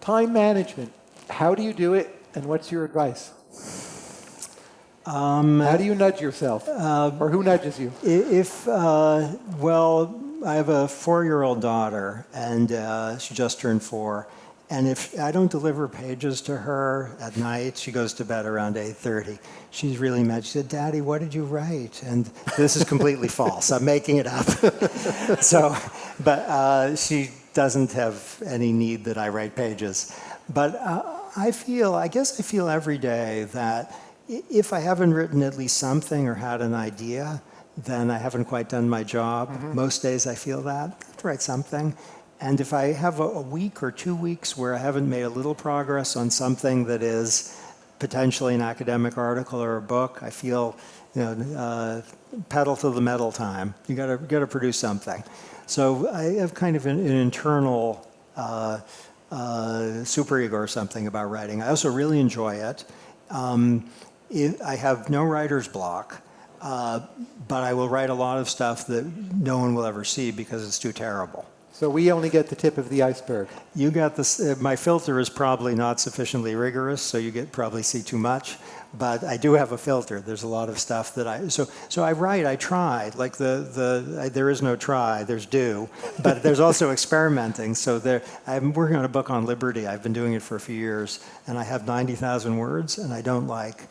time management. How do you do it, and what's your advice? Um, How do you nudge yourself, or who nudges you? If, uh, well, I have a four-year-old daughter, and uh, she just turned four. And if I don't deliver pages to her at night, she goes to bed around 8.30. She's really mad. She said, Daddy, what did you write? And this is completely false. I'm making it up. so, but uh, she doesn't have any need that I write pages. But uh, I feel, I guess I feel every day that if I haven't written at least something or had an idea, then I haven't quite done my job. Most days I feel that. I have to write something. And if I have a, a week or two weeks where I haven't made a little progress on something that is potentially an academic article or a book, I feel, you know, uh, pedal to the metal time. You gotta, gotta produce something. So I have kind of an, an internal uh, uh, superego or something about writing. I also really enjoy it. Um, it I have no writer's block, uh, but I will write a lot of stuff that no one will ever see because it's too terrible. So we only get the tip of the iceberg. You got this. Uh, my filter is probably not sufficiently rigorous, so you get probably see too much. But I do have a filter. There's a lot of stuff that I so so I write. I try. Like the the I, there is no try. There's do. But there's also experimenting. So there. I'm working on a book on liberty. I've been doing it for a few years, and I have ninety thousand words, and I don't like.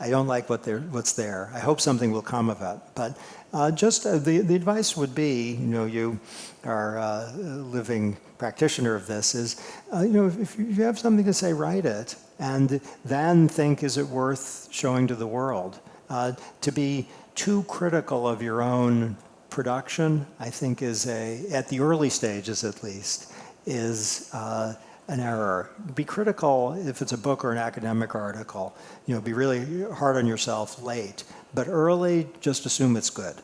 I don't like what what's there. I hope something will come of it. But uh, just uh, the, the advice would be, you know, you are uh, a living practitioner of this, is, uh, you know, if, if you have something to say, write it. And then think, is it worth showing to the world? Uh, to be too critical of your own production, I think is a, at the early stages at least, is uh, an error. Be critical if it's a book or an academic article. You know, be really hard on yourself late. But early, just assume it's good.